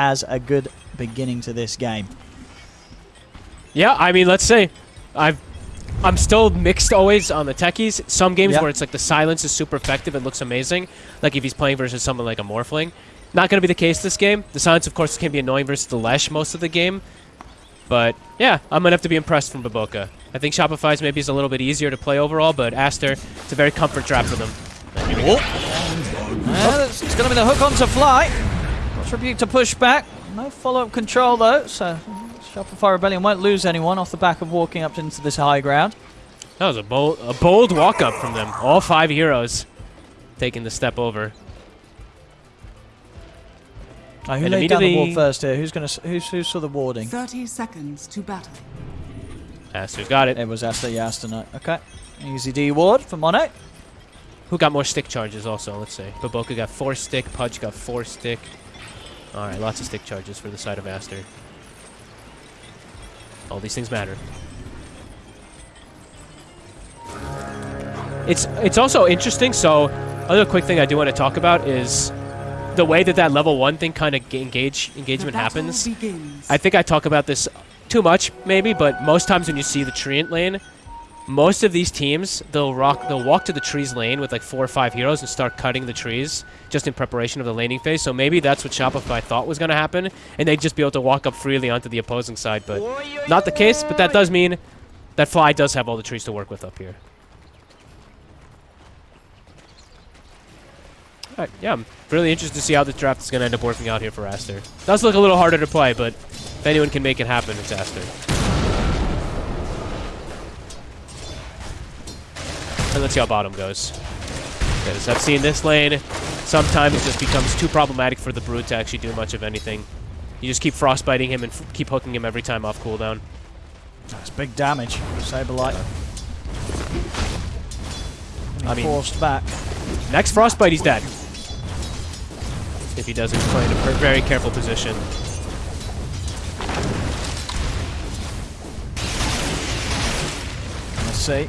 has a good beginning to this game. Yeah, I mean, let's say I've I'm still mixed always on the techies. Some games Yep. where it's like the silence is super effective, it looks amazing. Like if he's playing versus someone like a Morphling. Not going to be the case this game. The silence, of course, can be annoying versus the Lesh most of the game. But yeah, I'm going to have to be impressed from Baboka. I think Shopify's maybe is a little bit easier to play overall, but Aster, it's a very comfort trap for them. And here we go. Uh, it's going to be the hook onto Fly. Rebuke to push back. No follow-up control though, so Shopify Rebellion won't lose anyone off the back of walking up into this high ground. That was a bold, a bold walk up from them. All five heroes taking the step over. Uh, who And laid down the ward immediately- first here? Who's going to who's who saw the warding? 30 seconds to battle. Aster's got it. It was Aster Yastana. Okay, easy D ward for Monet. Who got more stick charges also, let's say. Baboka got four stick, Pudge got four stick. Alright, lots of stick charges for the side of Aster. All these things matter. It's it's also interesting, so other quick thing I do want to talk about is the way that that level 1 thing kind of engage engagement happens. Begins. I think I talk about this too much, maybe, but most times when you see the treant lane, most of these teams they'll rock they'll walk to the trees lane with like four or five heroes and start cutting the trees just in preparation of the laning phase. So maybe that's what Shopify thought was going to happen, and they'd just be able to walk up freely onto the opposing side. But not the case. But that does mean that Fly does have all the trees to work with up here. Alright, yeah, I'm really interested to see how this draft is going to end up working out here for Aster. Does look a little harder to play, but if anyone can make it happen, it's Aster. And let's see how bottom goes. Because I've seen this lane, sometimes it just becomes too problematic for the Brute to actually do much of anything. You just keep frostbiting him and f keep hooking him every time off cooldown. That's big damage. Saberlight. I mean- forced back. Next frostbite, he's dead. If he doesn't play in a very careful position. Let's see.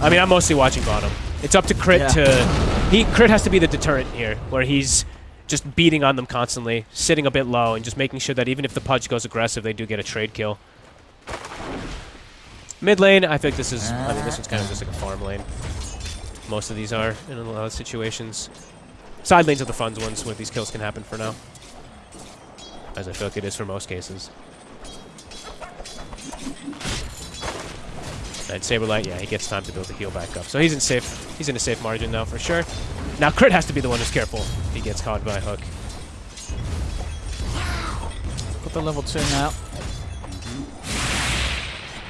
I mean, I'm mostly watching bottom. It's up to Crit Yeah. to... He Crit has to be the deterrent here, where he's just beating on them constantly, sitting a bit low, and just making sure that even if the Pudge goes aggressive, they do get a trade kill. Mid lane, I think this is... I mean, this one's kind of just like a farm lane. Most of these are, in a lot of situations. Side lanes are the fun ones where these kills can happen for now. As I feel like it is for most cases. And Saberlight, yeah, he gets time to build the heal back up. So he's in safe. He's in a safe margin now for sure. Now Crit has to be the one who's careful if he gets caught by a hook. Got the level two now.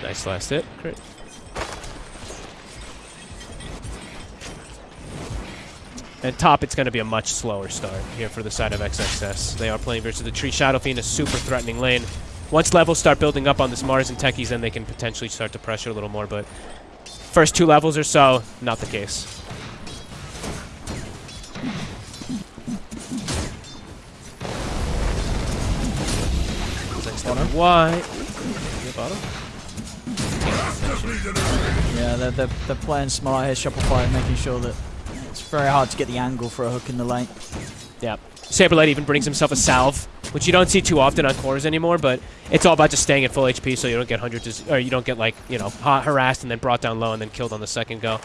Nice last hit, Crit. And top, it's going to be a much slower start here for the side of XXS. They are playing versus the Tree Shadow Fiend, a super threatening lane. Once levels start building up on this Mars and Techies, then they can potentially start to pressure a little more, but first two levels or so, not the case. Bottom. Why? Bottom? Yeah, they're, they're, they're playing smart here, Shopify, making sure that it's very hard to get the angle for a hook in the lane. Yeah. Saberlight even brings himself a salve, which you don't see too often on cores anymore, but it's all about just staying at full HP so you don't get hundreds, or you don't get like, you know, hot, harassed and then brought down low and then killed on the second go.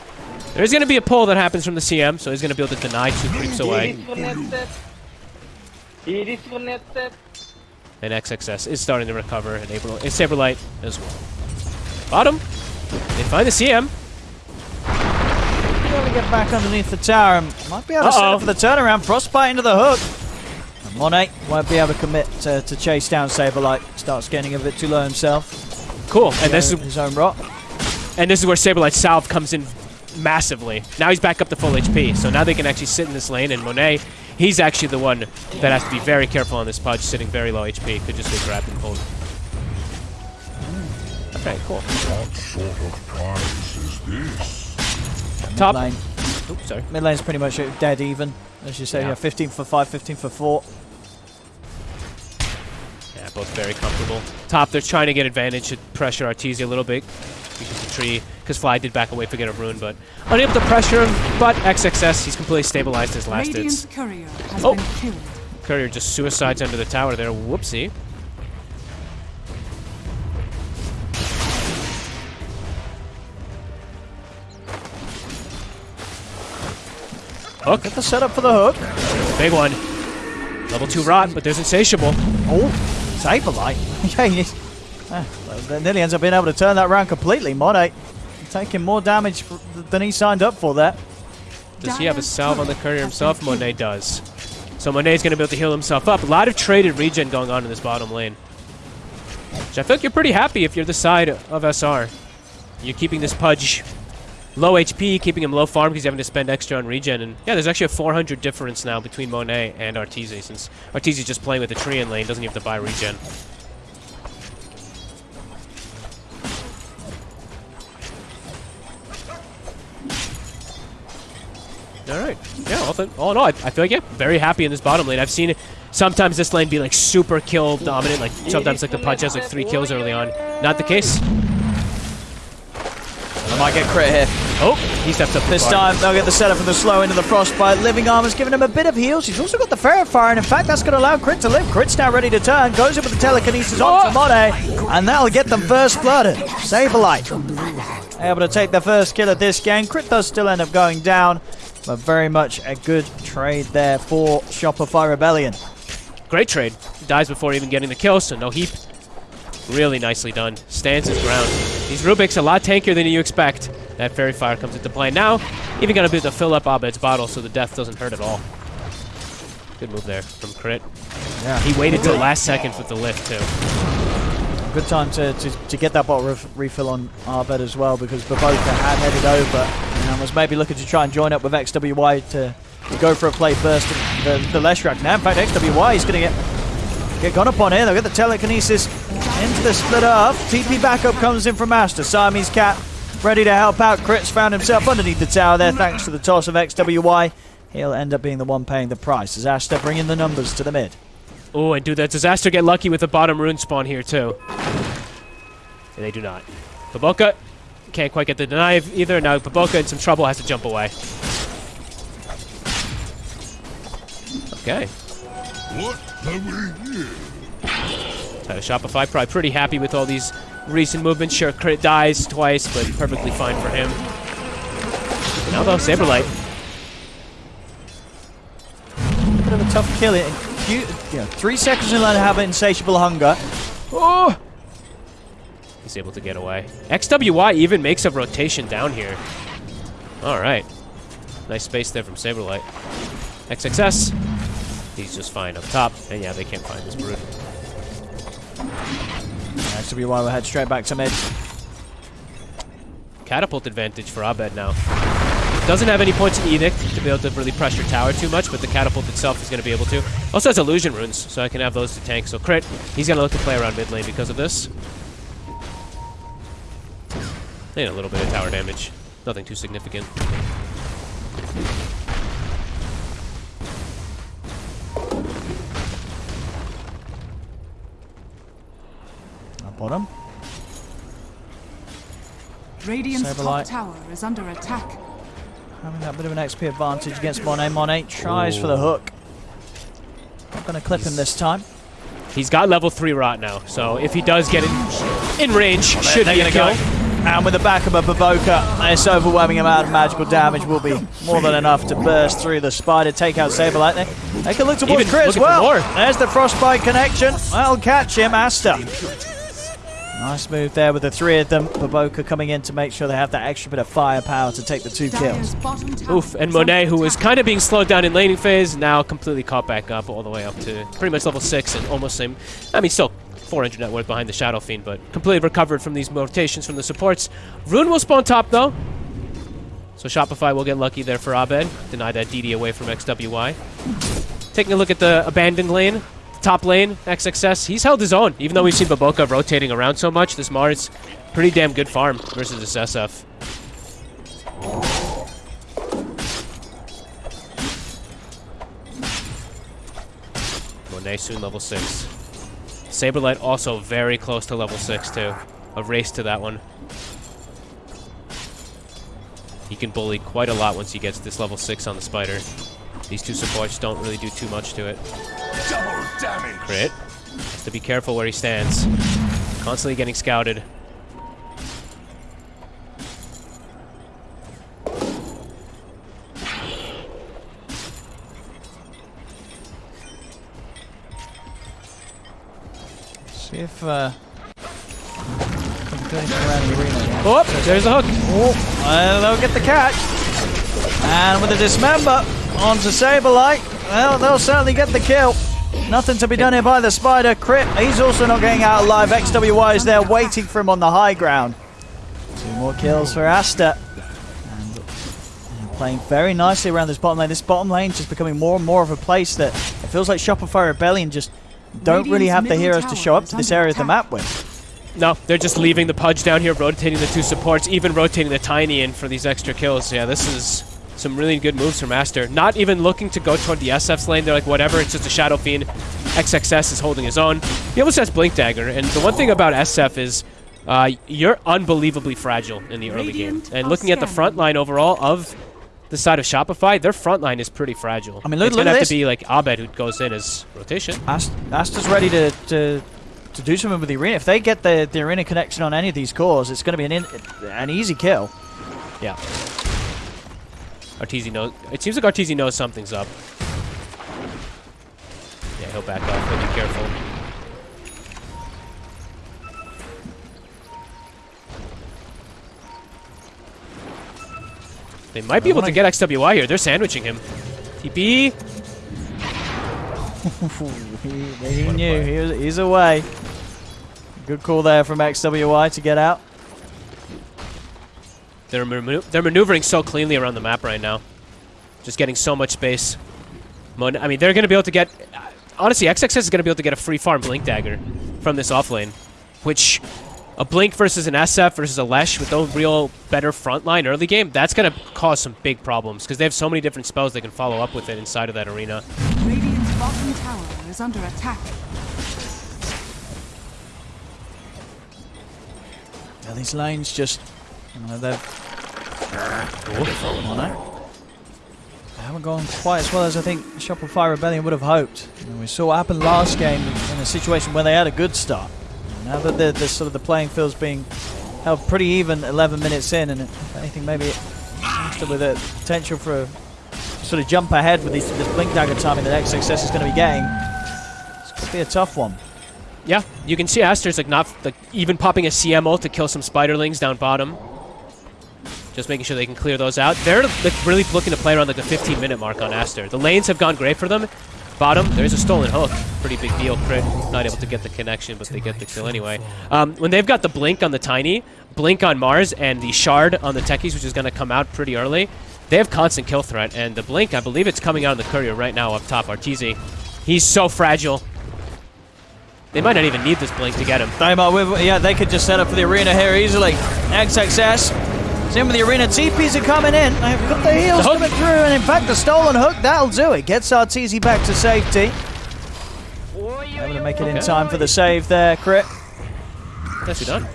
There's going to be a pull that happens from the CM, so he's going to be able to deny two creeps away. He disconnected. And XXS is starting to recover, and April, and Saberlight as well. Bottom. They find the CM. Able to get back underneath the tower and might be able to set Uh-oh. up for the turnaround. Frostbite into the hook. And Monet won't be able to commit to, to chase down Saberlight. Starts getting a bit too low himself. Cool. And this is his own rock. And this is where Saberlight's salve comes in massively. Now he's back up to full HP, so now they can actually sit in this lane, and Monet, he's actually the one that has to be very careful on this Pudge, sitting very low HP. Could just get grabbed and pulled. Okay, cool. What sort of prize is this? Top. Lane. Oops, sorry. Mid lane's pretty much dead even. As you say, Yeah. yeah. 15 for 5, 15 for 4. Yeah, both very comfortable. Top, they're trying to get advantage to pressure Arteezy a little bit. Because the tree, because Fly did back away for get a rune, but unable to pressure him. But XXS, he's completely stabilized his last hits. Courier has Oh. been. Courier just suicides under the tower there. Whoopsie. Hook. Get the setup for the hook. Big one. Level 2 rot, but there's Insatiable. Oh, Saberlight. yeah, he, uh, well, nearly ends up being able to turn that around completely. Monet taking more damage f- than he signed up for there. Does he have a salve on the courier himself? Monet does. So Monet's going to be able to heal himself up. A lot of traded regen going on in this bottom lane. Which I feel like you're pretty happy if you're the side of SR. You're keeping this Pudge low HP, keeping him low farm because he's having to spend extra on regen. And yeah, there's actually a 400 difference now between Monet and Arteezy since Arteezy's just playing with the Treant lane, doesn't even have to buy regen. All right. Yeah, all, all in all, I, I feel like, yeah, very happy in this bottom lane. I've seen sometimes this lane be like super kill dominant, like sometimes like the Pudge has like three kills early on. Not the case. I might get crit here. Oh, he steps up This time they'll get the setup from the slow into the frostbite. Living Armor's giving him a bit of heals. He's also got the Faerie Fire, and in fact, that's going to allow Crit to live. Crit's now ready to turn. Goes in with the telekinesis onto oh! Monet, and that'll get them first blooded. Saberlight able to take the first kill of this game. Crit does still end up going down, but very much a good trade there for Shopify Rebellion. Great trade. Dies before even getting the kill, so no heap. Really nicely done. Stands his ground. These Rubik's a lot tankier than you expect. That Faerie Fire comes into play now. Even gonna be able to fill up Abed's bottle so the death doesn't hurt at all. Good move there from Crit. Yeah. He waited till last second with the lift too. Good time to, to, to get that bottle ref- refill on Abed as well because Baboka had headed over and was maybe looking to try and join up with XWY to, to go for a play first. The, the Leshrac now, in fact, XWY is going to get get gone upon here. They'll get the telekinesis into the split up. TP backup comes in from Master. Siamese Cat ready to help out. Crits found himself underneath the tower there thanks to the toss of XWY. He'll end up being the one paying the price as Aster bringing the numbers to the mid. Oh, and do that disaster get lucky with the bottom rune spawn here too? And they do not. Baboka can't quite get the deny either. Now Baboka in some trouble has to jump away. Okay. What have we here? Title Shopify probably pretty happy with all these recent movement. Sure, crit dies twice, but perfectly fine for him. Now though, Saberlight. Bit of a tough kill. It, you know, three seconds in line to have insatiable hunger. Oh! He's able to get away. XWY even makes a rotation down here. Alright. Nice space there from Saberlight. XXS. He's just fine up top. And yeah, they can't find this brood. XWY will head straight back to mid. Catapult advantage for Abed now. Doesn't have any points in Edict to be able to really pressure tower too much, but the catapult itself is going to be able to. Also has illusion runes, so I can have those to tank. So crit, he's going to look to play around mid lane because of this. And a little bit of tower damage. Nothing too significant. Bottom. Radiant's Saberlight. top tower is under attack. Having that bit of an XP advantage against Monet. Monet tries for the hook. Not going to clip him this time. He's got level 3 rot now, so if he does get in, in range, should They're be going a to go. And with the back of Baboka, this overwhelming amount of magical damage will be more than enough to burst through the spider, take out Saberlight. They, they can look towards Even Crit as well. There's the Frostbite connection. That'll catch him, Aster. Nice move there with the three of them. Baboka coming in to make sure they have that extra bit of firepower to take the two kills. Dire's bottom tower Oof, and Monet, who was kind of being slowed down in laning phase, now completely caught back up all the way up to pretty much level 6 and almost same. I mean, still 400 net worth behind the Shadow Fiend, but completely recovered from these rotations from the supports. Rune will spawn top, though. So Shopify will get lucky there for Abed. Deny that DD away from XWY. Taking a look at the abandoned lane. Top lane, XXS. He's held his own. Even though we've seen Baboka rotating around so much, this Mars, pretty damn good farm versus this SF. Monet soon level 6. Saberlight also very close to level 6 too. A race to that one. He can bully quite a lot once he gets this level 6 on the spider. These two supports don't really do too much to it. Double damage. Crit. Has to be careful where he stands. Constantly getting scouted. See if uh, can do anything around the Oh, there's a hook. Oh, uh, they'll get the catch. And with the dismember onto Saberlight, well, they'll certainly get the kill. Nothing to be done here by the Spider. Crit, he's also not getting out alive. XWY is there waiting for him on the high ground. Two more kills for Aster. And and playing very nicely around this bottom lane. This bottom lane just becoming more and more of a place that it feels like Shopify Rebellion just don't really have the heroes to show up to this area of the map with. No, they're just leaving the Pudge down here, rotating the two supports, even rotating the Tiny in for these extra kills. Yeah, this is some really good moves from Master. Not even looking to go toward the SF's lane. They're like, whatever, it's just a Shadow Fiend. XXS is holding his own. He almost has Blink Dagger, and the one thing about SF is uh, you're unbelievably fragile in the early game. And looking at the front line overall of the side of Shopify, their front line is pretty fragile. I mean, look- it's look gonna have this. to be like Abed who goes in as rotation. Ast- Aster's ready to, to to do something with the arena. If they get the, the arena connection on any of these cores, it's going to be an in, an easy kill. Yeah. Arteezy knows. It seems like Arteezy knows something's up. Yeah, he'll back off. He'll be careful. They might be able to get XWY here. They're sandwiching him. TP. he, he knew he was, he's away. Good call there from XWY to get out. They're, manu- they're maneuvering so cleanly around the map right now. Just getting so much space. Mon- I mean, they're going to be able to get... Uh, honestly, XXS is going to be able to get a free farm Blink Dagger from this offlane. Which, a Blink versus an SF versus a Lesh with no real better front line early game, that's going to cause some big problems. Because they have so many different spells they can follow up with it inside of that arena. Radiant's bottom tower is under attack. Yeah, these lanes just, know, they've on it. They haven't gone quite as well as I think Shopify Rebellion would have hoped. Know, we saw what happened last game in a situation where they had a good start. Now that the, the sort of the playing field's being held pretty even 11 minutes in, and anything, maybe it with a potential for a sort of jump ahead with this, this blink dagger timing that XXS is going to be getting. It's going to be a tough one. Yeah, you can see Aster's like not like even popping a CMO to kill some spiderlings down bottom. Just making sure they can clear those out. They're like, really looking to play around like the 15 minute mark on Aster. The lanes have gone great for them. Bottom, there's a stolen hook. Pretty big deal. Crit, not able to get the connection, but they get the kill anyway. Um, when they've got the blink on the tiny, blink on Mars, and the shard on the techies, which is going to come out pretty early, they have constant kill threat. And the blink, I believe it's coming out on the courier right now up top. Arteezy, he's so fragile. They might not even need this blink to get him. They yeah, they could just set up for the arena here easily. XXS. Same with the arena. TPs are coming in. They've got the heels The hook. coming through, and in fact, the stolen hook, that'll do it. Gets Arteezy back to safety. Able to make it in time for the save there, Crit. Nicely done.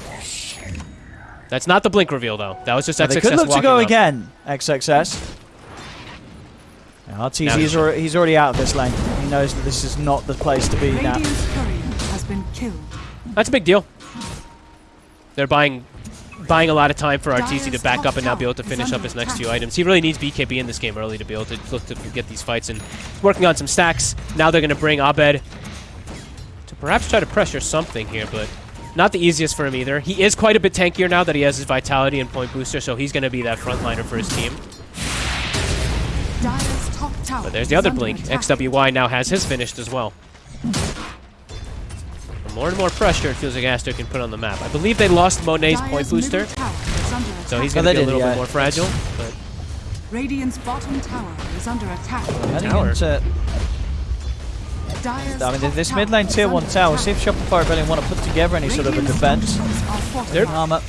That's not the blink reveal, though. That was just X X S. They XXS could look to go up. again, XXS. Now, Arteezy Now is he's- already, he's already out of this lane. He knows that this is not the place to be now. Has been killed. That's a big deal. They're buying buying a lot of time for Arteezy to back up and now be able to finish up his next few items. He really needs BKB in this game early to be able to look to get these fights and working on some stacks. Now they're going to bring Abed to perhaps try to pressure something here, but not the easiest for him either. He is quite a bit tankier now that he has his vitality and point booster, so he's going to be that frontliner for his team. Dyer's top tower But there's the other blink. XWY now has his finished as well. The more and more pressure it feels like Aster can put on the map. I believe they lost Monet's point booster, middle tower is under so he's attack. going Oh, to they be a little yeah. bit more fragile. But Radiant's bottom tower is under attack. Heading tower. I mean, this tower mid lane tier 1 under tower, attack. see if Shopify Rebellion want to put together any sort of a defense. structures are They're- fortified. Armor.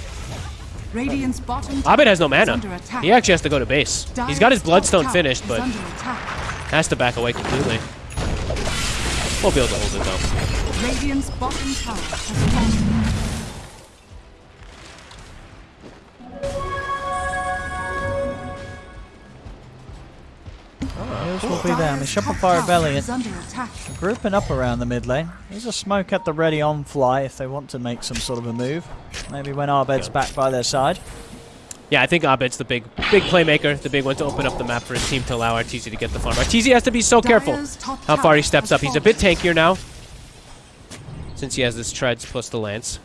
Radiant's bottom tower Abed has no mana. He actually has to go to base. He's got his Bloodstone finished, but has to back away completely. We'll be able to hold it though. Radiant's bottom tower has fallen. Heels will quickly there. I mean, Dire's top Shopify tower Rebellion is under attack. grouping up around the mid lane. There's a smoke at the ready on fly if they want to make some sort of a move. Maybe when Abed's Yeah. back by their side. Yeah, I think Abed's the big big playmaker, the big one to open up the map for his team to allow Arteezy to get the farm. Arteezy has to be so careful how far he steps up. He's a bit tankier now since he has this treads plus the lance.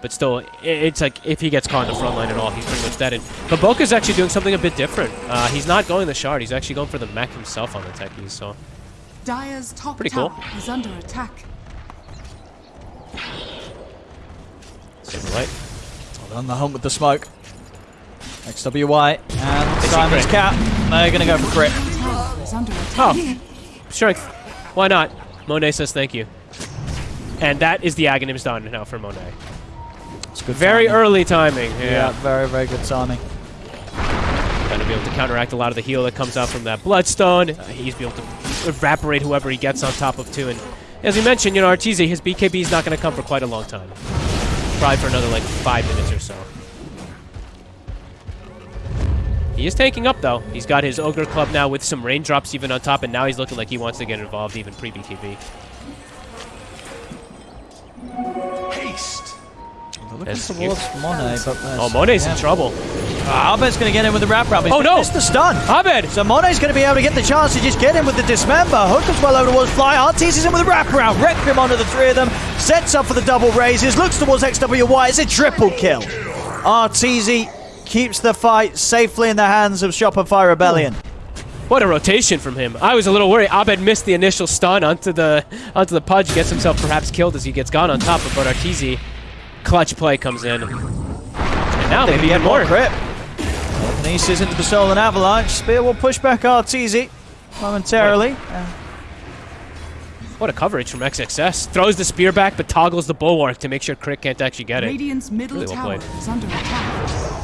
But still, it's like if he gets caught in the front line at all, he's pretty much dead. And Baboka's actually doing something a bit different. Uh, he's not going the shard. He's actually going for the mech himself on the techies. So Dire's top Pretty cool. is under attack. Saberlight. On the hunt with the smoke. XWY and Simon's crit. cat. They're going to go for crit. Tower is under attack. Oh, strength. Why not? Monet says thank you. And that is the Aghanim's done now for Monet. It's good Very timing. early timing. Yeah. Yeah. very, very good timing. Going to be able to counteract a lot of the heal that comes out from that Bloodstone. Uh, he's be able to evaporate whoever he gets on top of too. And as we mentioned, you know, Arteezy, his BKB is not going to come for quite a long time. Probably for another like five minutes or so. He is taking up though. He's got his Ogre Club now with some raindrops even on top, and now he's looking like he wants to get involved even pre-BKB. Haste. They're towards Monet, but Oh, Monet's in trouble. Ah, Abed's going to get in with the wrap wrap. He's Oh, no! Missed the stun. Abed! So Monet's going to be able to get the chance to just get in with the dismember. Hook as well over towards Fly. Arteezy is in with a wraparound. Requiem onto the three of them. Sets up for the double raises. Looks towards XWY. It's a triple kill. Arteezy keeps the fight safely in the hands of Shopify Rebellion. What a rotation from him. I was a little worried. Abed missed the initial stun onto the onto the pudge, gets himself perhaps killed as he gets gone on top of but Arteezy. Clutch play comes in. And now maybe even more. Grip. Kinesis into the Stolen Avalanche. Spear will push back Arteezy momentarily. Uh, What a coverage from XXS. Throws the spear back but toggles the bulwark to make sure Crick can't actually get it. Radiant's middle Really well tower is under attack.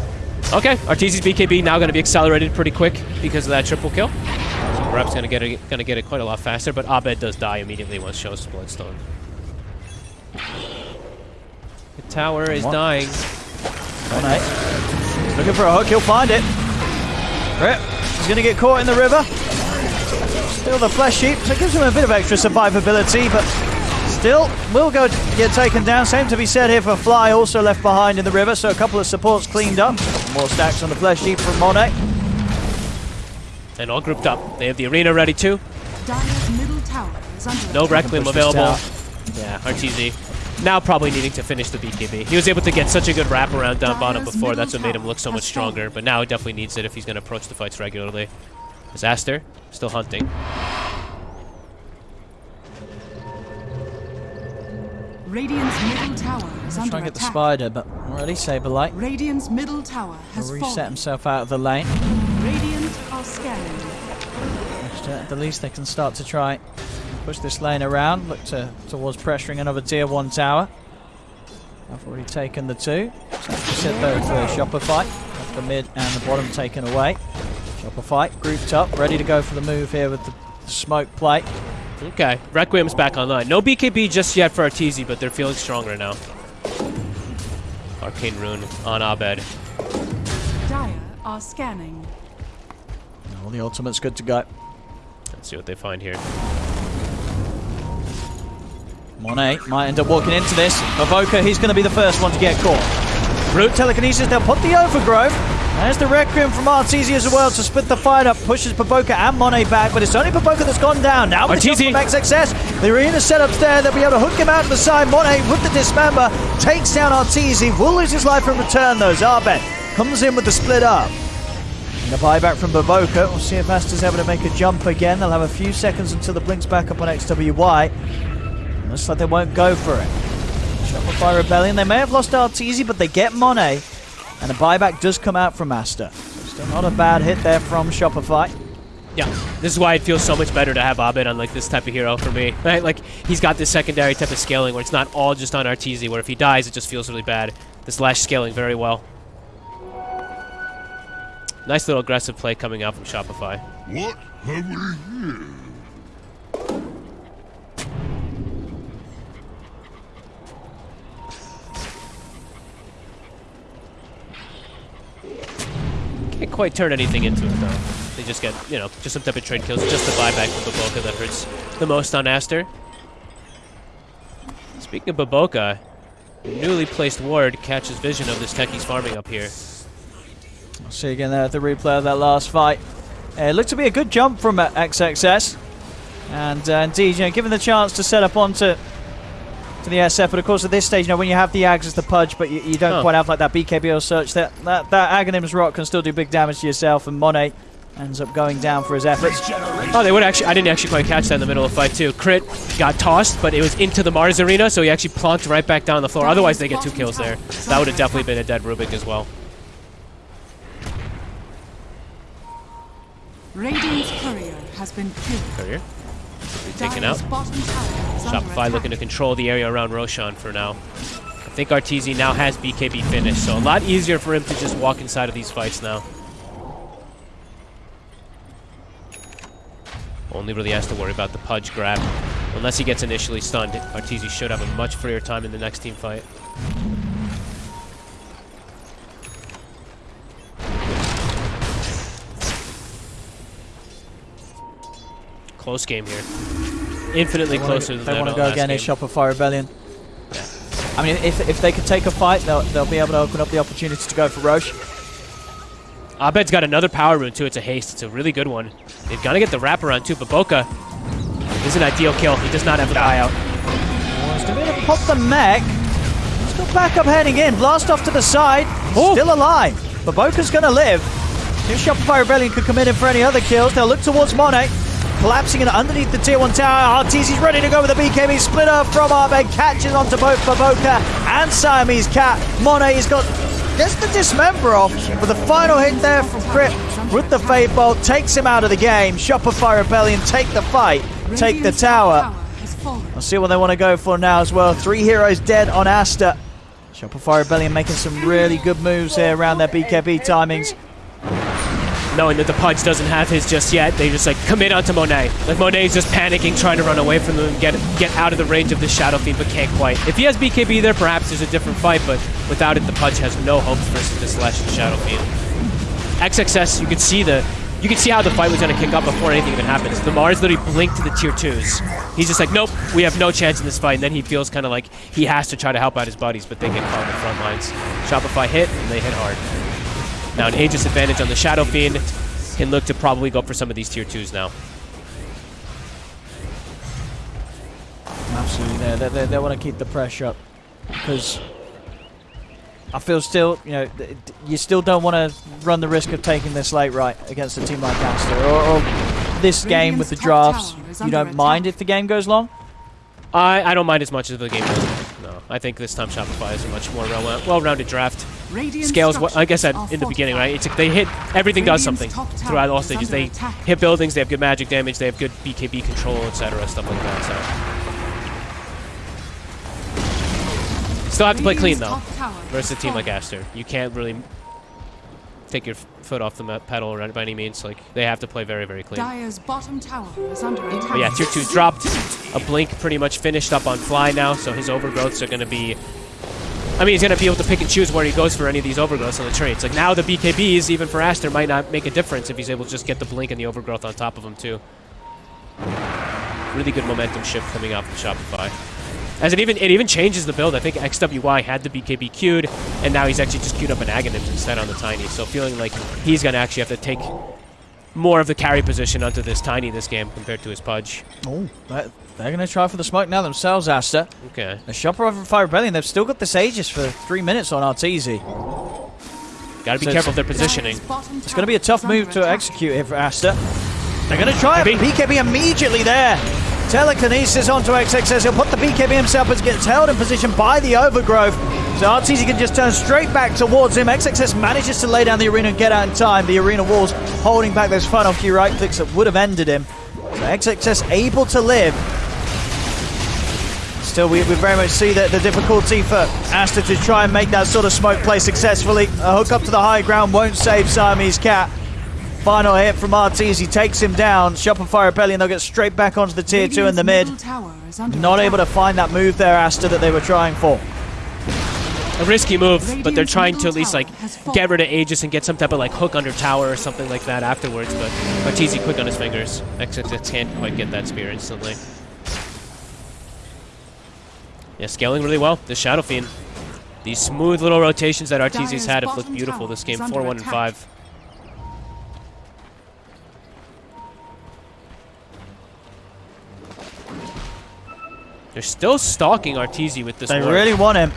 Okay, Arteezy's BKB now going to be accelerated pretty quick because of that triple kill. So Rep's going to get it, going to get it quite a lot faster, but Abed does die immediately once shows Bloodstone. The tower is What? dying. All right. Looking for a hook. He'll find it. Grip. He's going to get caught in the river. Still the Flesh Heap. So it gives him a bit of extra survivability, but still will go get taken down. Same to be said here for Fly, also left behind in the river. So a couple of supports cleaned up. More stacks on the Flesh Heap from Monet. And all grouped up. They have the arena ready too. Middle tower is under No attack. Requiem available. Yeah, Arteezy. Now probably needing to finish the BKB. He was able to get such a good wraparound down bottom before. That's what made him look so much stronger. But now he definitely needs it if he's going to approach the fights regularly. Disaster. Still hunting. Radiant's middle tower is Try under and get the spider, but already Saberlight. Radiant's middle tower has Will reset fallen. himself out of the lane. Radiant are scanning. Which, uh, At the least, they can start to try push this lane around. Look to, towards pressuring another tier one tower. I've already taken the two. So sit there for a Shopify. Have the mid and the bottom taken away. Shopify grouped up, ready to go for the move here with the smoke plate. Okay, Requiem's back online. No BKB just yet for Arteezy, but they're feeling stronger now. Arcane Rune on Abed. Dire are scanning. All the ultimate's good to go. Let's see what they find here. Monet might end up walking into this. Avoka, he's going to be the first one to get caught. Root telekinesis, they'll put the overgrowth. There's the Requiem from Arteezy as well to split the fight up, pushes Paboka and Monet back, but it's only Paboka that's gone down. Now with the Arteezy. from back success, the arena set up there, they'll be able to hook him out to the side. Monet with the dismember takes down Arteezy, will lose his life in return though. Zabet comes in with the split up. And the buyback from Baboka. We'll see if Master's able to make a jump again. They'll have a few seconds until the blinks back up on XWY. Looks like they won't go for it. Shopify Rebellion. They may have lost Arteezy, but they get Monet. And a buyback does come out from Aster. Still not a bad hit there from Shopify. Yeah, this is why it feels so much better to have Abed on like this type of hero for me. Right? Like he's got this secondary type of scaling where it's not all just on Arteezy, where if he dies it just feels really bad. This Lash scaling very well. Nice little aggressive play coming out from Shopify. What have we here? Can't quite turn anything into it though. They just get, you know, just some type of trade kills, just the buyback from Baboka that hurts the most on Aster. Speaking of Baboka, newly placed ward catches vision of this techie's farming up here. I'll see you again there at the replay of that last fight. Uh, it looked to be a good jump from uh, XXS. And uh, indeed, you know, given the chance to set up onto to the SF, but of course at this stage, you know, when you have the Ags as the pudge, but you, you don't Huh. quite have like that BKBO search, that, that, that Aghanim's Rot can still do big damage to yourself, and Monet ends up going down for his efforts. Oh, they would actually. I didn't actually quite catch that in the middle of the fight too. Crit got tossed, but it was into the Mars arena, so he actually plonked right back down on the floor. Otherwise, they get two kills there. That would have definitely been a dead Rubik as well. Radiant's courier has been killed. Courier taken out. Dire's bottom tower is under Shopify looking to control the area around Roshan for now. I think Arteezy now has BKB finished, so a lot easier for him to just walk inside of these fights now. Only really has to worry about the Pudge grab. Unless he gets initially stunned, Arteezy should have a much freer time in the next team fight. Close game here. Infinitely They wanna- closer than They want to go again game. is Shopify Rebellion. I mean, if, if they could take a fight, they'll, they'll be able to open up the opportunity to go for Rosh. Abed's got another power rune too. It's a haste. It's a really good one. They've got to get the wraparound too. But Boca is an ideal kill. He does not have the buyout. Oh, Wants to be able to pop the mech. He's got backup heading in. Blast off to the side. Oh. Still alive. But Boca's going to live. If Shopify Rebellion could come in for any other kills, they'll look towards Monet. Collapsing and underneath the tier 1 tower. Arteezy's ready to go with the BKB splitter from Abed. Catches onto both Baboka and Siamese Cat. Monet's got just the dismember off. But the final hit there from Crit with the Fade Bolt takes him out of the game. Shopify Rebellion take the fight. Take the tower. I'll see what they want to go for now as well. Three heroes dead on Aster. Shopify Rebellion making some really good moves here around their BKB timings. Knowing that the Pudge doesn't have his just yet, they just like commit onto Monet. Like Monet's just panicking, trying to run away from them and get get out of the range of the Shadow Fiend, but can't quite. If he has BKB there, perhaps there's a different fight, but without it, the Pudge has no hopes versus the Celestial Shadow Fiend. XXS, you could see the you can see how the fight was going to kick up before anything even happens. The Mars literally blinked to the tier twos. He's just like, nope, we have no chance in this fight. And then he feels kind of like he has to try to help out his buddies, but they get caught in the front lines. Shopify hit, and they hit hard. Now an Aegis advantage on the Shadow Fiend can look to probably go for some of these tier twos now. Absolutely, they, they, they, they want to keep the pressure up because I feel still, you know, you still don't want to run the risk of taking this late right against a team like Aster or, or this game with the drafts. You don't mind if the game goes long. I, I don't mind as much as the game goes. No, I think this time Shopify is a much more well- well-rounded draft. Radiant Scales, what, like I said in the beginning, right? It's they hit everything does something throughout all stages. They hit buildings, they have good magic damage, they have good BKB control, etc., stuff like that. So still have to play clean though versus a team like. Aster. You can't really take your foot off the pedal or by any means. Like they have to play very very clean. Dire's bottom tower is under attack. Yeah, tier two dropped. A blink pretty much finished up on fly now, so his overgrowths are going to be. I mean, he's going to be able to pick and choose where he goes for any of these overgrowths on the trades. Like now, the BKBs, even for Aster, might not make a difference if he's able to just get the blink and the overgrowth on top of him too. Really good momentum shift coming out from Shopify. As it even it even changes the build. I think XWY had the BKB queued, and now he's actually just queued up an Aghanims instead on the Tiny. So feeling like he's going to actually have to take more of the carry position onto this Tiny this game compared to his Pudge. Oh, they're going to try for the smoke now themselves, Aster. Okay. The Shopify Fire Rebellion, they've still got this Aegis for three minutes on Arteezy. Got to be So careful of their positioning. It's going to be a tough move to execute here for Aster. They're going to try it. BKB immediately there. Telekinesis onto XXS. He'll put the BKB himself as gets held in position by the overgrowth. So Arteezy can just turn straight back towards him. XXS manages to lay down the arena and get out in time. The arena walls holding back those final few right clicks that would have ended him. So XXS able to live. Still, we, we very much see the, the difficulty for Aster to try and make that sort of smoke play successfully. A hook up to the high ground won't save Siamese Cat. Final hit from Arteezy takes him down. Shopify Rebellion, they'll get straight back onto the tier 2 in the mid. Radiant's middle tower is under Not able to find that move there, Aster, that they were trying for. a risky move, but they're trying to at least like get rid of Aegis and get some type of like hook under tower or something like that afterwards. But Arteezy quick on his fingers. XXS can't quite get that spear instantly. Yeah, scaling really well. The Shadow Fiend. These smooth little rotations that Arteezy's Dire's had have looked beautiful this game. 4 1 and attack. 5. They're still stalking Arteezy with this They ward. really want him.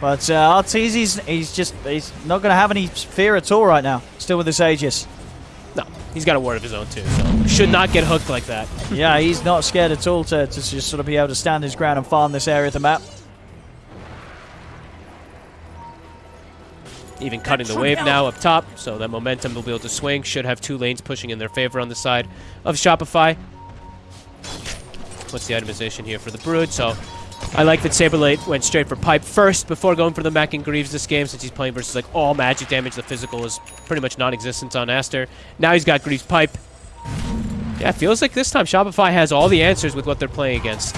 But uh, Arteezy's, he's just, he's not going to have any fear at all right now. Still with this Aegis. No, he's got a ward of his own too, so should not get hooked like that. yeah, he's not scared at all to, to just sort of be able to stand his ground and farm this area of the map. Even cutting the wave now up top, so that momentum will be able to swing. Should have two lanes pushing in their favor on the side of Shopify. What's the itemization here for the Brood? So I like that Saberlight went straight for Pipe first before going for the Mac and Greaves this game since he's playing versus like all magic damage. The physical is pretty much non-existent on Aster. Now he's got Greaves Pipe. Yeah, feels like this time Shopify has all the answers with what they're playing against.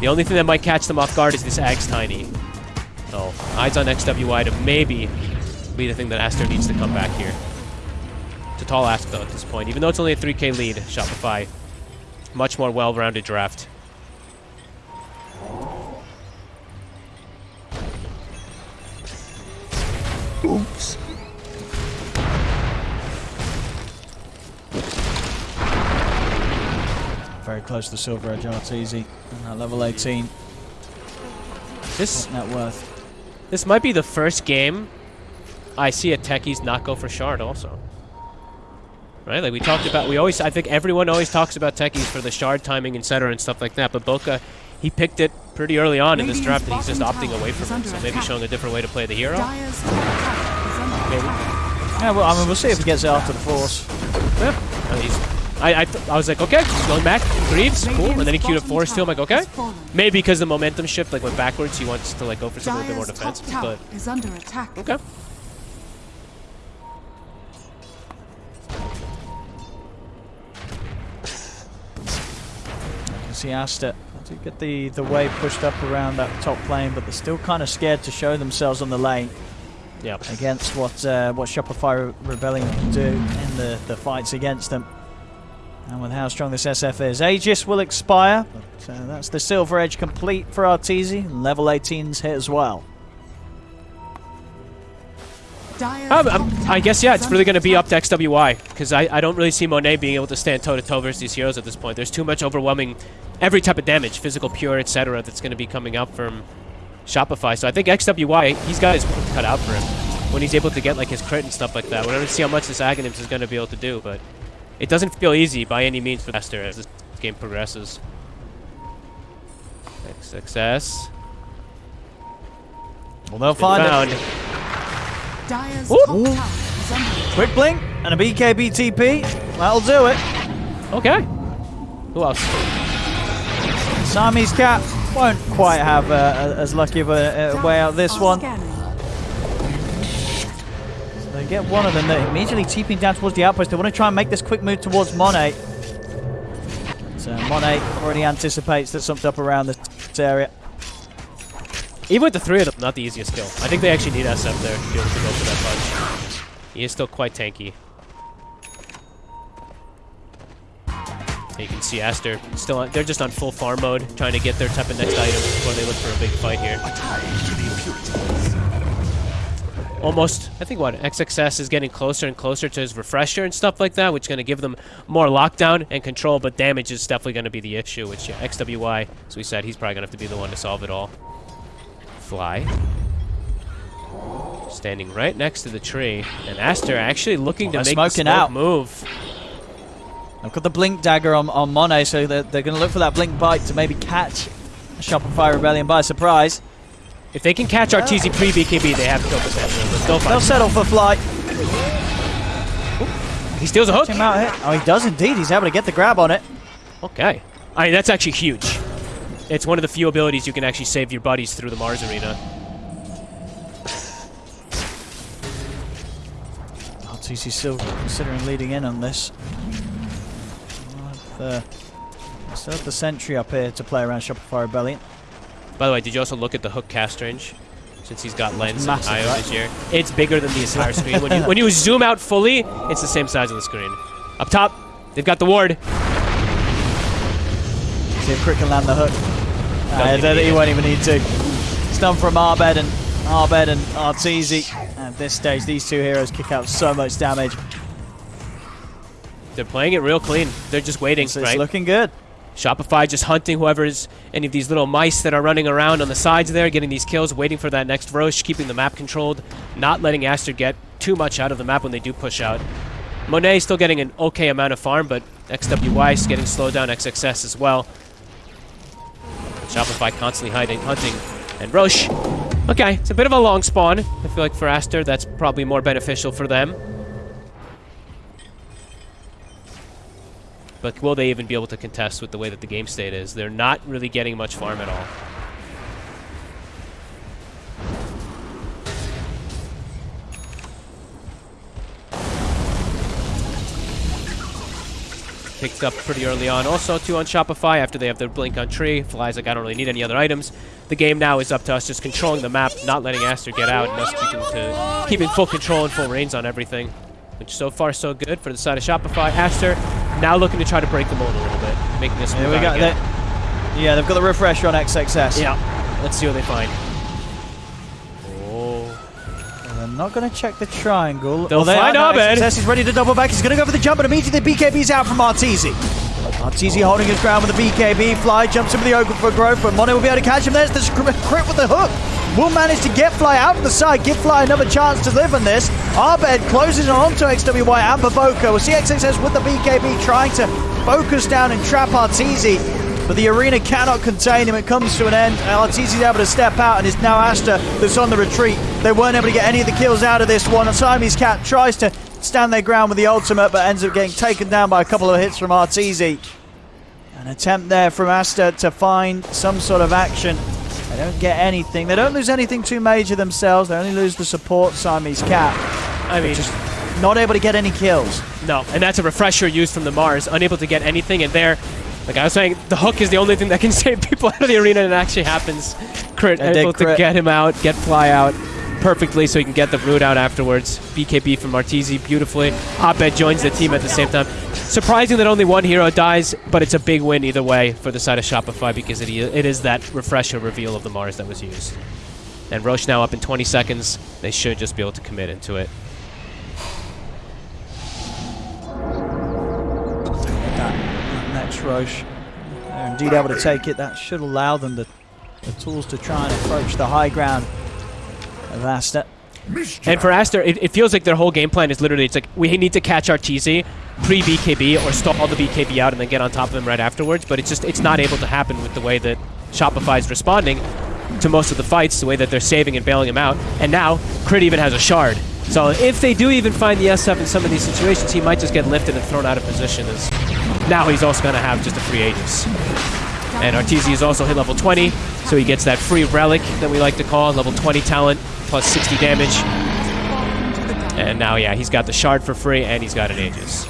The only thing that might catch them off guard is this Ag's Tiny. So eyes on XWY to maybe be the thing that Aster needs to come back here. It's a tall ask though at this point. Even though it's only a 3k lead, Shopify, much more well-rounded draft. Very close to Silver Edge Arteezy. At level 18. This Net worth. this might be the first game I see a techies not go for shard also. Right? Like we talked about we always I think everyone always talks about techies for the shard timing, etc. and stuff like that, but Boca he picked it pretty early on in this draft and he's just opting away from it. So maybe attack. showing a different way to play the hero. Dire's top tower is under Maybe. Yeah, well, I mean, we'll see if he gets it after the Force. Yeah. And he's, I, I, th- I was like, okay, he's going back. Greaves, cool. And then he queued a Radiant's forest too. I'm like, okay. Maybe because the momentum shift like went backwards, he wants to like go for something a bit more Dire's top defensive. tower But is under attack. okay. You can see Aster to get the, the wave pushed up around that top plane, but they're still kind of scared to show themselves on the lane Yeah. against what uh, what Shopify Re- Rebellion can do in the, the fights against them. And with how strong this SF is, Aegis will expire, but uh, that's the Silver Edge complete for Arteezy, and level 18's hit as well. Um, top um, I guess yeah, it's really going to be up to XWY because I, I don't really see Monet being able to stand toe to toe versus these heroes at this point. There's too much overwhelming every type of damage, physical, pure, etc. That's going to be coming out from Shopify. So I think XWY he's got his cut out for him when he's able to get like his crit and stuff like that. We're going to see how much this Aghanims is going to be able to do, but it doesn't feel easy by any means for Aster as this game progresses. XXS. Well, they'll find it. Found. Dire's Ooh. top tower is under attack. Quick blink and a BKB TP. That'll do it. Okay. Who else? Siamese Cat won't quite have uh, as lucky of a, a way out this Are one. Scanning. They get one of them. They're immediately TPing down towards the outpost. They want to try and make this quick move towards Monet. So Monet already anticipates that something up around this area. Even with the three of them, not the easiest kill. I think they actually need SF there to be able to go for that punch. He is still quite tanky. And You can see Aster still on, they're just on full farm mode, trying to get their type of next item before they look for a big fight here. Almost, I think what, XXS is getting closer and closer to his refresher and stuff like that, which is going to give them more lockdown and control, but damage is definitely going to be the issue, which yeah, XWY, as we said, he's probably going to have to be the one to solve it all. Fly. Standing right next to the tree, and Aster actually looking to They're make the smoke out. move. I've got the blink dagger on, on Monet, so they're, they're going to look for that blink bite to maybe catch Shopify Rebellion by surprise. If they can catch Arteezy pre-BKB, they have kill potential, but still They'll settle for flight. He steals a hook. Him out here. Oh, he does indeed. He's able to get the grab on it. Okay. I mean, that's actually huge. It's one of the few abilities you can actually save your buddies through the Mars arena. Arteezy still considering leading in on this. The, uh, still have the sentry up here to play around Shopify Rebellion. By the way, did you also look at the hook cast range? Since he's got lens and IO right? this year. It's bigger than the entire screen. When you, when you zoom out fully, it's the same size of the screen. Up top, they've got the ward. See if Crit can land the hook. Uh, I Doesn't don't think need he it. won't even need to. Stun from Abed and Abed and Arteezy. At this stage, these two heroes kick out so much damage. They're playing it real clean. They're just waiting, So it's right? looking good. Shopify just hunting whoever's any of these little mice that are running around on the sides there, getting these kills, waiting for that next Rosh, keeping the map controlled, not letting Aster get too much out of the map when they do push out. Monet still getting an okay amount of farm, but XWY is getting slowed down, XXS as well. Shopify constantly hiding, hunting. And Rosh, okay, it's a bit of a long spawn. I feel like for Aster, that's probably more beneficial for them. But will they even be able to contest with the way that the game state is? They're not really getting much farm at all. Picked up pretty early on. Also, two on Shopify after they have their blink on tree. Flies like I don't really need any other items. The game now is up to us just controlling the map, not letting Aster get out, and us keeping to keeping full control and full reins on everything. Which so far so good for the side of Shopify. Aster now looking to try to break the mold a little bit, making us move we out go. again. Yeah, they've got the refresher on XXS. Yeah. Let's see what they find. Oh. And They're not going to check the triangle. They'll Oh, they find uh, now. Abed. XXS is ready to double back. He's going to go for the jump, but immediately the BKB's out from Arteezy. Arteezy oh. holding his ground with the BKB. Fly jumps into the open for growth, but Mono will be able to catch him. There's the crit with the hook. Will manage to get Fly out of the side, give Fly another chance to live on this. Abed closes on to XWY and Boboka. We'll see XXS with the BKB trying to focus down and trap Arteezy. But the arena cannot contain him. It comes to an end. Arteezy's able to step out, and it's now Aster that's on the retreat. They weren't able to get any of the kills out of this one. Siamese Cat tries to stand their ground with the ultimate, but ends up getting taken down by a couple of hits from Arteezy. An attempt there from Aster to find some sort of action. They don't get anything. They don't lose anything too major themselves. They only lose the support Siamese Cat. I mean, Just not able to get any kills. no. And that's a refresher used from the Mars, unable to get anything. And there, like I was saying, the hook is the only thing that can save people out of the arena, and it actually happens. Crit And able to crit. get him out, get Fly out perfectly so he can get the root out afterwards. BKB from Arteezy beautifully. Abed joins the team at the same time. Surprising that only one hero dies, but it's a big win either way for the side of Shopify because it, it is that refresher reveal of the Mars that was used. And Rosh now up in 20 seconds. They should just be able to commit into it. that Rosh. They're indeed able to take it. That should allow them the, the tools to try and approach the high ground of Aster. And for Aster, it, it feels like their whole game plan is literally it's like we need to catch our Arteezy pre BKB or stall the BKB out and then get on top of him right afterwards. But it's just it's not able to happen with the way that Shopify is responding to most of the fights, the way that they're saving and bailing him out. And now Crit even has a shard. So if they do even find the SF in some of these situations, he might just get lifted and thrown out of position. As now he's also going to have just a free Aegis. And Arteezy is also hit level 20, so he gets that free relic that we like to call level 20 talent plus 60 damage. And now, yeah, he's got the shard for free and he's got an Aegis.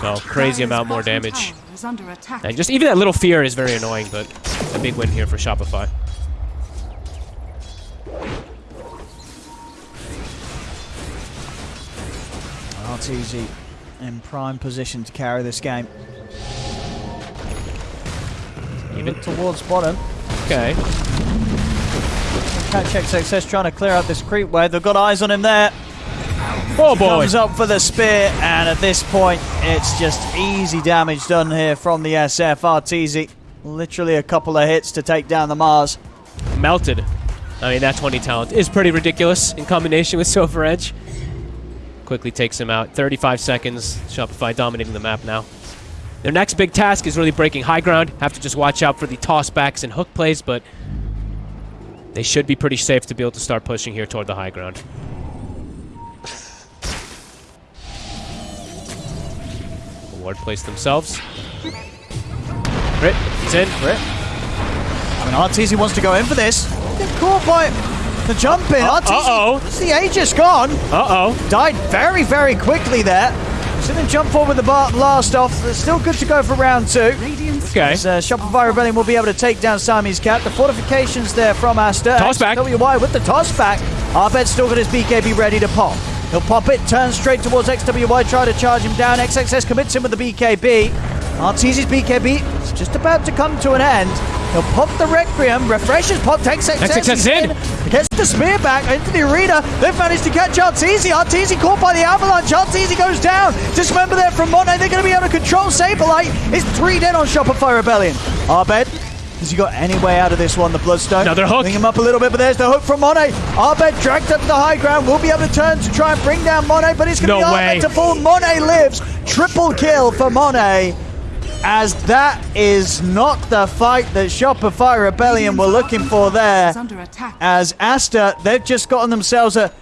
So crazy amount more damage. And just even that little fear is very annoying, but a big win here for Shopify. Arteezy in prime position to carry this game. Look towards bottom. okay. Catch XXS trying to clear out this creep wave. They've got eyes on him there. Oh boy! Comes up for the spear, and at this point, it's just easy damage done here from the SF. Arteezy, literally a couple of hits to take down the Mars. Melted. I mean, that 20 talent is pretty ridiculous in combination with Silver Edge. Quickly takes him out. 35 seconds. Shopify dominating the map now. Their next big task is really breaking high ground. Have to just watch out for the tossbacks and hook plays, but they should be pretty safe to be able to start pushing here toward the high ground. Ward place themselves. Crit, he's in. Rip. I mean, Arteezy wants to go in for this. Get caught by the jump in. Arteezy, uh-oh. The Aegis gone. Uh-oh. Died very, very quickly there. So then jump forward with the bar blast off. It's still good to go for round two. Okay. As, uh, Shopify Rebellion will be able to take down Siamese Cat. The fortifications there from Aster. Toss back. XWY with the toss back. Abed's still got his BKB ready to pop. He'll pop it, turn straight towards XWY, try to charge him down. XXS commits him with the BKB. Arteezy's BKB is just about to come to an end. He'll pop the Requiem, refreshes, pop XXS. XXS He's in. Gets the spear back into the arena. They've managed to catch Arteezy. Arteezy caught by the avalanche. Arteezy goes down. Just remember there from Monet, they're going to be able to control Saberlight. It's three dead on Shopify Rebellion. Abed, has he got any way out of this one? The Bloodstone. Another hook. Bring him up a little bit, but there's the hook from Monet. Abed dragged up to the high ground. We'll be able to turn to try and bring down Monet, but it's going to No be way. To fall. Monet lives. Triple kill for Monet. As that is not the fight that Shopify Rebellion were looking for there. as Aster, they've just gotten themselves a,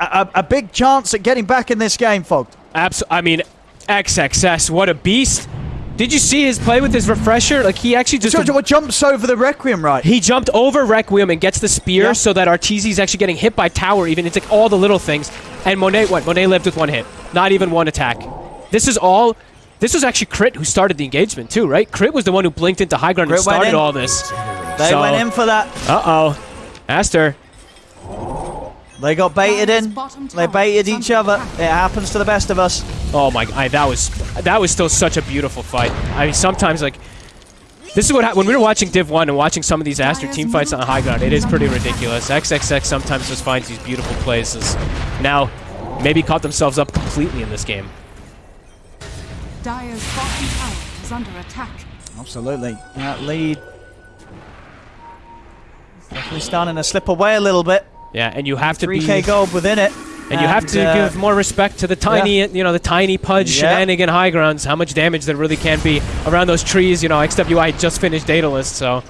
a, a big chance at getting back in this game, Fogged. Abs- I mean, XXS, what a beast. Did you see his play with his refresher? Like, he actually just... So, what jumps over the Requiem, right? He jumped over Requiem and gets the spear Yeah. so that Arteezy's actually getting hit by tower even. It's like all the little things. And Monet, what? Monet lived with one hit. Not even one attack. This is all... This was actually Crit who started the engagement too, right? Crit was the one who blinked into high ground and Crit went started all this. They So- went in for that. Uh-oh. Aster. They got baited in. They baited each other. It happens to the best of us. Oh my! I, that was that was still such a beautiful fight. I mean, sometimes like this is what hap when we were watching Div One and watching some of these Aster team fights on high ground. It is pretty ridiculous. XXS sometimes just finds these beautiful places. Now, maybe caught themselves up completely in this game. Dire's bottom tower is under attack. Absolutely. That lead. Definitely starting to slip away a little bit. Yeah, and you have to 3k gold within it. and you have to uh, give more respect to the tiny, you know, the tiny pudge Yeah. shenanigan high grounds. How much damage there really can be around those trees. You know, XWY just finished Daedalus, so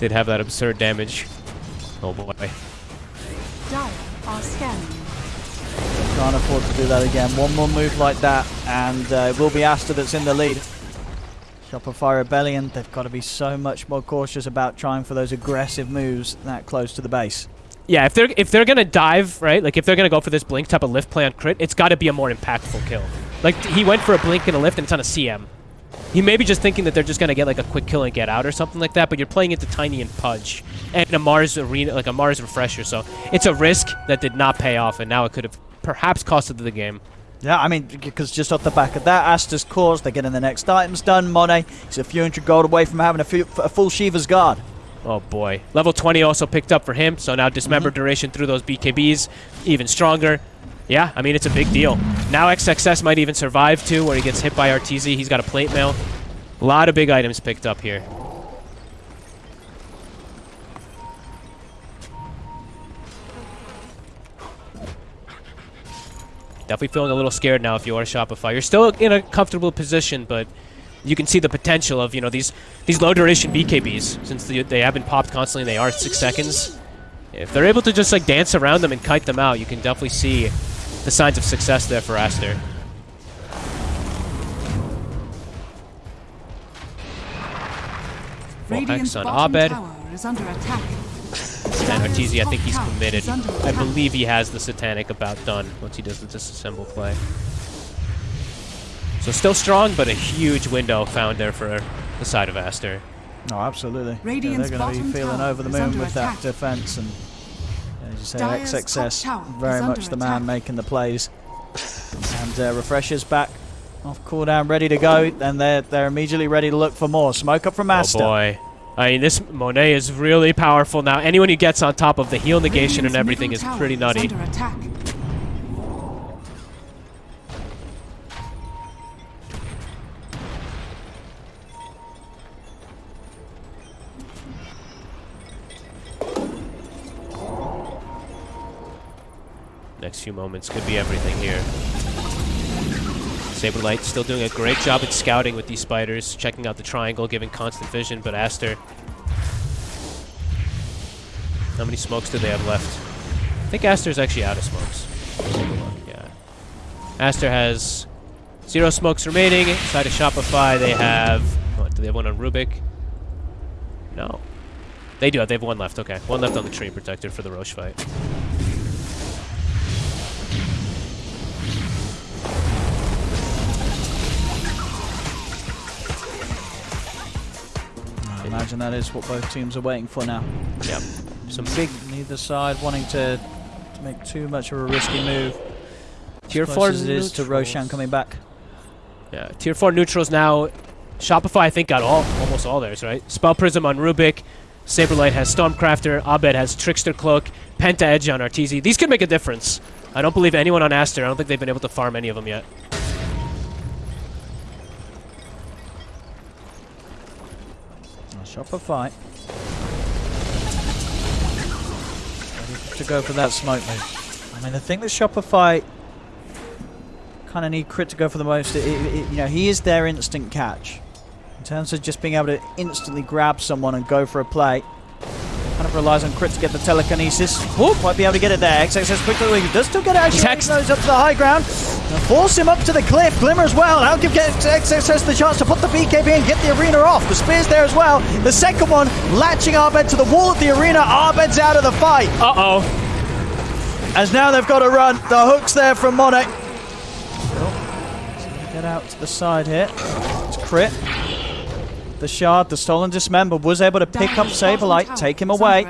did have that absurd damage. Oh boy. Dire are scanning. Can't afford to do that again. One more move like that, and uh, it will be Aster that's in the lead. Shopify Rebellion, they've got to be so much more cautious about trying for those aggressive moves that close to the base. Yeah, if they're if they're gonna dive, right? Like if they're gonna go for this blink type of lift play on crit, it's got to be a more impactful kill. Like he went for a blink and a lift, and it's on a CM. He may be just thinking that they're just gonna get like a quick kill and get out or something like that. But you're playing into tiny and pudge and a Mars arena, like a Mars refresher. So it's a risk that did not pay off, and now it could have perhaps costed the game. Yeah, I mean, because just off the back of that, Aster's cause, they're getting the next items done. Monet, he's a few hundred gold away from having a, few, a full Shiva's Guard. Oh boy. Level 20 also picked up for him, so now dismember mm-hmm. duration through those BKBs, even stronger. Yeah, I mean, it's a big deal. Now XXS might even survive too, where he gets hit by RTZ. He's got a plate mail. A lot of big items picked up here. Definitely feeling a little scared now if you are Shopify. You're still in a comfortable position, but you can see the potential of you know these these low duration BKBs since they, they have been popped constantly. And they are six seconds. If they're able to just like dance around them and kite them out, you can definitely see the signs of success there for Aster. Radiant's on bottom Abed. tower is under attack. And Arteezy, I think he's committed. I believe he has the Satanic about done once he does the disassemble play. So still strong, but a huge window found there for the side of Aster. No, absolutely. Radiant's they're going to be feeling over the moon under with that defense and, as you say, Dire's top XXS very much under the man attack. making the plays. And uh, refreshers back off cooldown, ready to go, and they're they're immediately ready to look for more. Smoke up from Master. Oh boy. I mean, this Monet is really powerful now. Anyone who gets on top of the heal negation and everything is pretty nutty. Next few moments could be everything here. Saberlight still doing a great job at scouting with these spiders, checking out the triangle, giving constant vision, but Aster... How many smokes do they have left? I think Aster's actually out of smokes. Yeah. Aster has zero smokes remaining. Inside of Shopify, they have... Do they have one on Rubik? No. They do have, they have one left, okay. One left on the Tree Protector for the Rosh fight. Imagine that is what both teams are waiting for now. Yep. Some big neither side wanting to, to make too much of a risky move. Tier Close four as it is to. Roshan coming back. Yeah, tier four neutrals now. Shopify, I think, got all almost all theirs, right? Spell Prism on Rubik. Saberlight has Stormcrafter. Abed has Trickster Cloak. Penta Edge on Arteezy. These could make a difference. I don't believe anyone on Aster. I don't think they've been able to farm any of them yet. Shopify. Ready to go for that smoke move. I mean, the thing that Shopify kind of need Crit to go for the most, it, it- it- you know, he is their instant catch. In terms of just being able to instantly grab someone and go for a play. Kind of relies on Crit to get the telekinesis. Whoop, might be able to get it there. XXS quickly, he does still get it actually. Text. Nose up to the high ground. Force him up to the cliff. Glimmer as well. That'll give XXS the chance to put the BKB and get the arena off. The spear's there as well. The second one latching Abed to the wall of the arena. Abed's out of the fight. Uh-oh. As now they've got to run. The hook's there from Monet. Oh, get out to the side here. It's Crit. The shard, the stolen dismember, was able to pick up Dire's bottom Saberlight, take him away.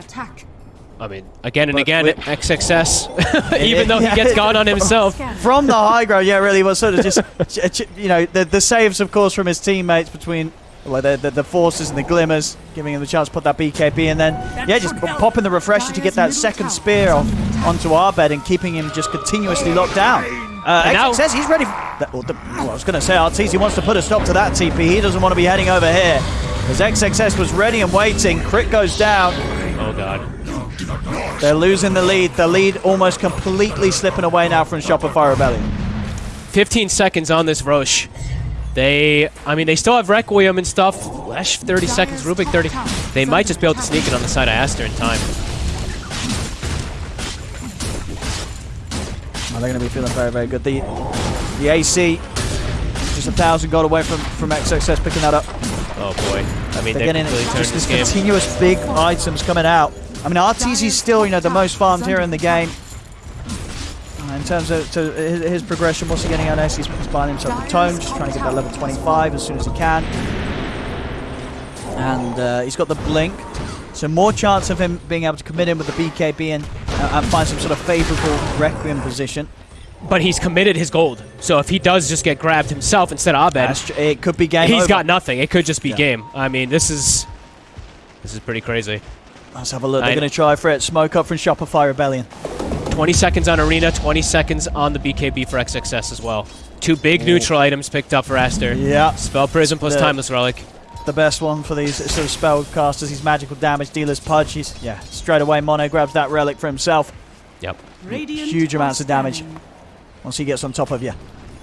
I mean, again and But again, with- XXS. Even though he gets gone on himself. From the high ground, yeah, really was sort of just, ch- ch- you know, the, the saves, of course, from his teammates between well, the, the, the forces and the glimmers, giving him the chance to put that BKB, and then, yeah, just popping the refresher to get that second spear off onto Abed and keeping him just continuously locked down. Uh, And now- XXS, he's ready. That- the- well, I was going to say, Arteezy wants to put a stop to that TP. He doesn't want to be heading over here. His XXS was ready and waiting, Crit goes down. Oh, God. They're losing the lead. The lead almost completely slipping away now from Shopify Rebellion. 15 seconds on this Rosh. They, I mean, they still have Requiem and stuff. Lash 30 seconds, Rubik 30. They might just be able to sneak it on the side of Aster in time. Oh, they're going to be feeling very, very good. The the AC, just a thousand gold away from, from XXS picking that up. Oh, boy. I mean, They're they've getting completely just this this continuous big items coming out. I mean, Arteezy's still, you know, the most farmed here in the game. In terms of to his, his progression, what's he getting out next? He's, he's buying himself a tome, just trying to get that level 25 as soon as he can. And uh, he's got the blink, so more chance of him being able to commit in with the BKB and, uh, and find some sort of favourable Requiem position. But he's committed his gold. So if he does just get grabbed himself instead of Abed, That's tr- It could be game he's over. got nothing. It could just be Yeah. game. I mean, this is this is pretty crazy. Let's have a look. They're going to try for it. Smoke up from Shopify Rebellion. 20 seconds on Arena, 20 seconds on the BKB for XXS as well. Two big neutral items picked up for Aster. Yeah, Spell Prism plus The- Timeless Relic. the best one for these sort of spell casters, these magical damage dealers. Pudge, he's, yeah, straight away Mono grabs that relic for himself. Yep. Radiant Huge amounts of damage. Once he gets on top of you.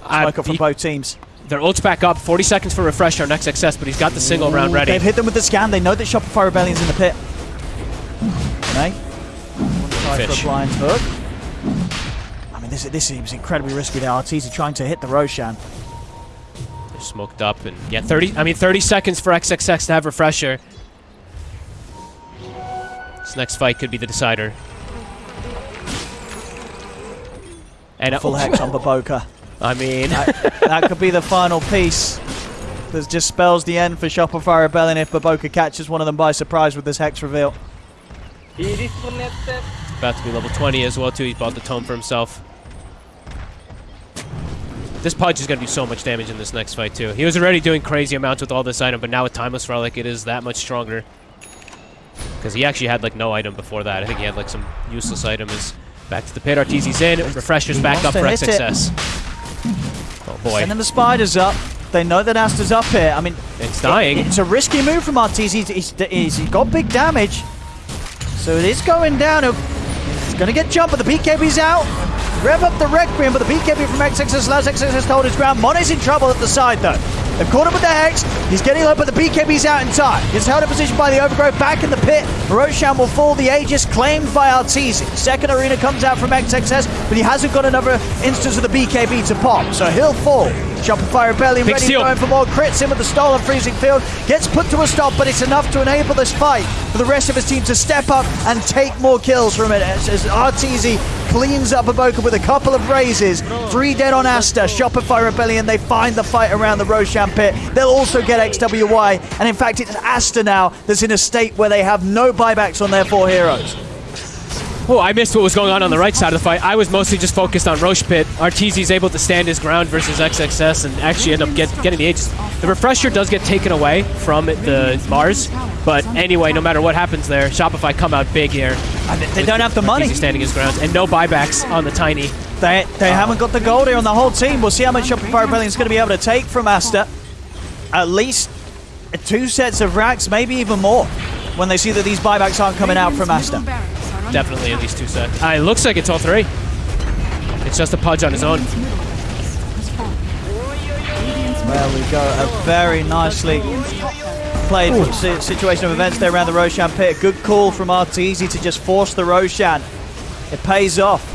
Uh, Smoke up from the- both teams. their ult's back up. 40 seconds for refresher next XXS, but he's got the single round Ooh, ready. They've hit them with the scan. They know that Shopify Rebellion's in the pit. To try for a blind hook. I mean, this, this seems incredibly risky there. Arteezy trying to hit the Roshan. They're smoked up and yeah, 30. I mean, 30 seconds for XXS to have refresher. This next fight could be the decider. And Full hex on Boboka. I mean, That, that could be the final piece. That just spells the end for Shopify Rebellion if Boboka catches one of them by surprise with this hex reveal. About to be level 20 as well too. He bought the tome for himself. This Pudge is going to do so much damage in this next fight too. He was already doing crazy amounts with all this item, but now with Timeless Relic, it is that much stronger. Because he actually had like no item before that. I think he had like some useless item. Is back to the pit. Arteezy's in. Refresher's back up for it. XXS. Oh boy, Sending the spiders up. They know that Aster's up here. I mean, it's dying. it's a risky move from Arteezy. He's, he's, he's, he's got big damage. So it is going down. He's going to get jumped, but the BKB's out. Rev up the Requiem, but the BKB from XXS allows XXS to hold his ground. Monet's in trouble at the side, though. They've caught him with the Hex. He's getting low, but the BKB's out in time. He's held in position by the Overgrowth back in the pit. Roshan will fall. The Aegis claimed by Arteezy. Second arena comes out from XXS, but he hasn't got another instance of the BKB to pop, so he'll fall. Shopify Rebellion Big ready steal. to go in for more crits in with the stolen freezing field. Gets put to a stop, but it's enough to enable this fight for the rest of his team to step up and take more kills from it. As, as Arteezy cleans up Aboka with a couple of raises. Three dead on Aster. Shopify Rebellion, they find the fight around the Roshan pit. They'll also get XWY. And in fact, it's Aster now that's in a state where they have no buybacks on their four heroes. Oh, I missed what was going on on the right side of the fight. I was mostly just focused on Rosh Pit. Arteezy's able to stand his ground versus XXS and actually end up get, getting the Aegis. The refresher does get taken away from the Mars, but anyway, no matter what happens there, Shopify come out big here. And they don't have the money. Arteezy standing his ground, and no buybacks on the Tiny. They, they haven't got the gold here on the whole team. We'll see how much Shopify Rebellion is going to be able to take from Aster. At least two sets of racks, maybe even more, when they see that these buybacks aren't coming out from Aster. barracks are under Definitely at least two sets. Uh, it looks like it's all three. It's just a Pudge on his own. Radiant's middle barracks has fallen. Radiant's There we go. A very nicely Radiant's top barracks played si- situation of events there around the Roshan pit. Good call from Arteezy to just force the Roshan. It pays off.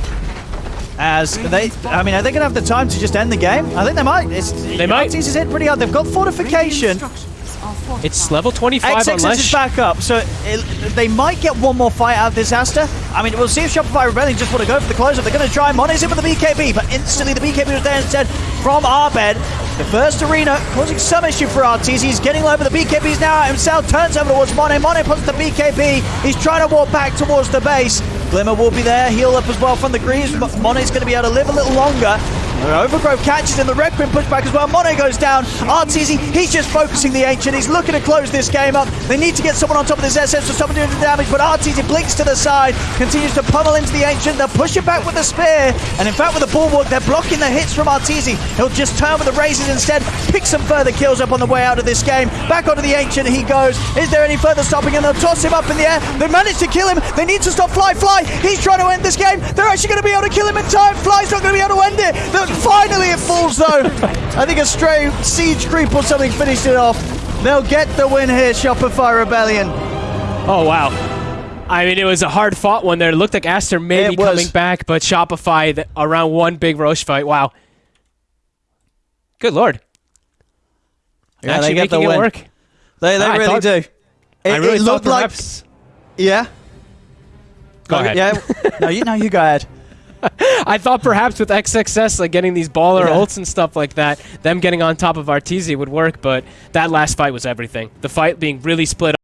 As they, I mean, are they going to have the time to just end the game? I think they might. It's, they might. Arteezy's hit pretty hard. They've got fortification. Radiant structures are fortified. It's level 25 XXS unless... is back up, so it, they might get one more fight out of this Aster. I mean, we'll see if Shopify Rebellion just want to go for the close-up. They're going to try Monet's in with the BKB, but instantly the BKB was there instead from Abed. The first arena causing some issue for Arteezy. He's getting low, but the BKB's now himself. Turns over towards Monet. Monet puts the BKB. He's trying to walk back towards the base. Glimmer will be there. Heal up as well from the Greaves. Monet's going to be able to live a little longer. Overgrowth catches him. The red Requiem pushback as well. Monet goes down. Arteezy, he's just focusing the Ancient. He's looking to close this game up. They need to get someone on top of this SS stop him doing the damage, but Arteezy blinks to the side, continues to pummel into the Ancient. They'll push it back with the spear, and in fact with the Bulwark, they're blocking the hits from Arteezy. He'll just turn with the raises instead, pick some further kills up on the way out of this game. Back onto the Ancient he goes. Is there any further stopping? And they'll toss him up in the air. They managed to kill him. They need to stop Fly. Fly, he's trying to end this game. They're actually going to be able to kill him in time. Fly's not going to be able to end it. Finally it falls though. I think a stray siege creep or something finished it off. They'll get the win here, Shopify Rebellion. Oh, wow. I mean, it was a hard fought one there. It looked like Aster maybe It was. coming back, but Shopify around one big Rosh fight. Wow. Good lord. Yeah, Actually they get making the it work. They, they ah, I really thought- do. It, I really it looked like yeah. Go ahead. Yeah. no, you no, you go ahead. I thought perhaps with XXS, like getting these baller Yeah. ults and stuff like that, them getting on top of Arteezy would work, but that last fight was everything. The fight being really split